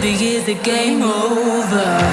baby, is the game over?